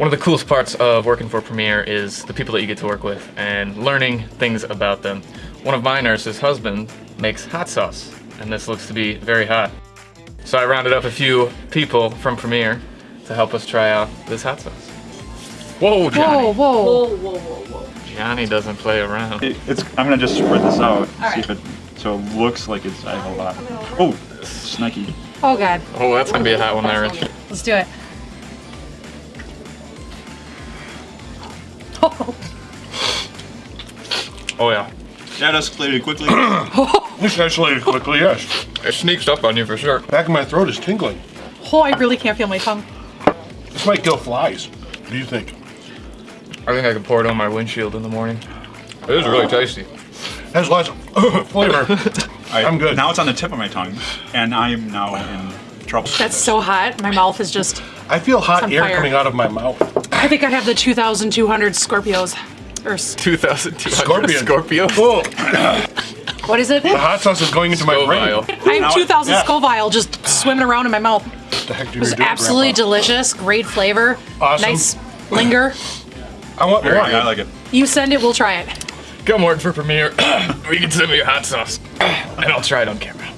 One of the coolest parts of working for Premier is the people that you get to work with and learning things about them. One of my nurses' husband makes hot sauce, and this looks to be very hot. So I rounded up a few people from Premier to help us try out this hot sauce. Whoa, Johnny. Whoa, whoa. Whoa, whoa, whoa, whoa. Johnny doesn't play around. It, it's. I'm gonna just spread this out. See right. if it. So it looks like it's I have a lot. Oh, snaky. Oh god. Oh, that's gonna be a hot one there, Rich. Let's do it. Oh, yeah. That escalated quickly. This escalated quickly, yes. It sneaks up on you for sure. Back of my throat is tingling. oh, I really can't feel my tongue. This might kill flies. What do you think? I think I could pour it on my windshield in the morning. It is really tasty. Has lots of flavor. I- I'm good. Now it's on the tip of my tongue, and I'm now in trouble. That's so hot. My mouth is just. I feel hot air fire. coming out of my mouth. I think I have the 2,200 Scorpios. Or s- 2,200 Scorpion. Scorpio. Oh, what is it? the hot sauce is going into my Scoville. brain. I have 2,000 yeah. Scoville just swimming around in my mouth. What the heck do It you was do, absolutely Grandpa? delicious. Great flavor. Awesome. Nice linger. I want more. Very I like it. You send it, we'll try it. Come work for Premier. or you can send me your hot sauce. and I'll try it on camera.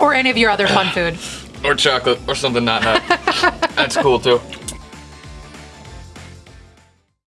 Or any of your other fun food. Or chocolate, or something not hot. That's cool too.